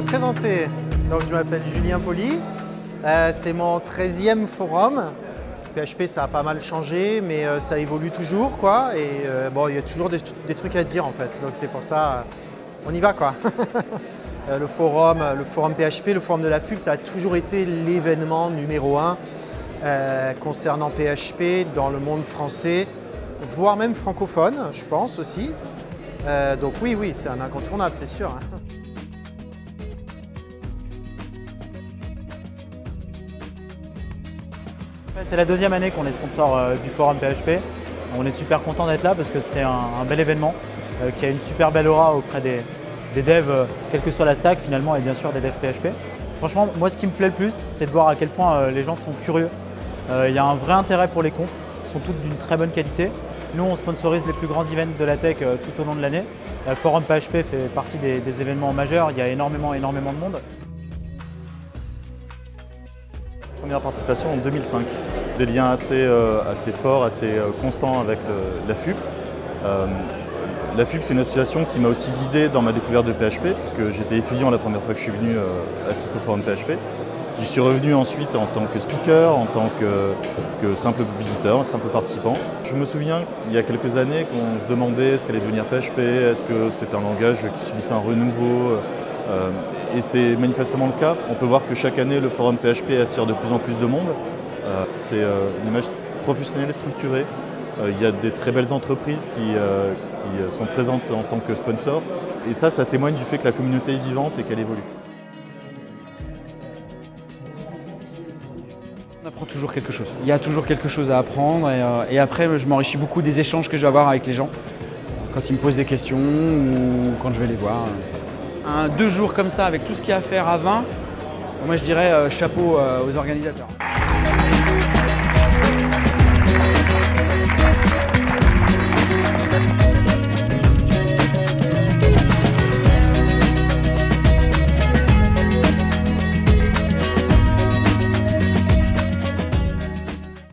me présenter. Donc, je m'appelle Julien Poli. Euh, c'est mon 13e forum. PHP, ça a pas mal changé, mais euh, ça évolue toujours. Quoi, et euh, bon, il y a toujours des, trucs à dire en fait. Donc, c'est pour ça, on y va. quoi. le, forum, le forum PHP, le forum de la FUB, ça a toujours été l'événement numéro un concernant PHP dans le monde français, voire même francophone, je pense aussi. donc oui, oui, c'est un incontournable, c'est sûr. C'est la deuxième année qu'on est sponsor euh, du forum PHP. On est super content d'être là parce que c'est un, bel événement euh, qui a une super belle aura auprès des, devs, euh, quelle que soit la stack finalement, et bien sûr des devs PHP. Franchement, moi ce qui me plaît le plus, c'est de voir à quel point les gens sont curieux. Il y a un vrai intérêt pour les confs, sont toutes d'une très bonne qualité. Nous, on sponsorise les plus grands events de la tech tout au long de l'année. Le forum PHP fait partie des événements majeurs, il y a énormément, énormément de monde. Première participation en 2005. Des liens assez, euh, assez forts, assez euh, constants avec la FUP. Euh, la FUP, c'est une association qui m'a aussi guidé dans ma découverte de PHP, puisque j'étais étudiant la première fois que je suis venu assister au forum PHP. J'y suis revenu ensuite en tant que speaker, en tant que, simple visiteur, simple participant. Je me souviens, il y a quelques années, qu'on se demandait ce qu'allait devenir PHP, est-ce que c'est un langage qui subissait un renouveau et c'est manifestement le cas. On peut voir que chaque année, le forum PHP attire de plus en plus de monde. Euh, c'est euh, une image professionnelle et structurée. Il y a des très belles entreprises qui, sont présentes en tant que sponsors. Et ça, ça témoigne du fait que la communauté est vivante et qu'elle évolue. On apprend toujours quelque chose. Il y a toujours quelque chose à apprendre et après je m'enrichis beaucoup des échanges que je vais avoir avec les gens quand ils me posent des questions ou quand je vais les voir deux jours comme ça avec tout ce qu'il y a à faire à 20, moi je dirais euh, chapeau euh, aux organisateurs.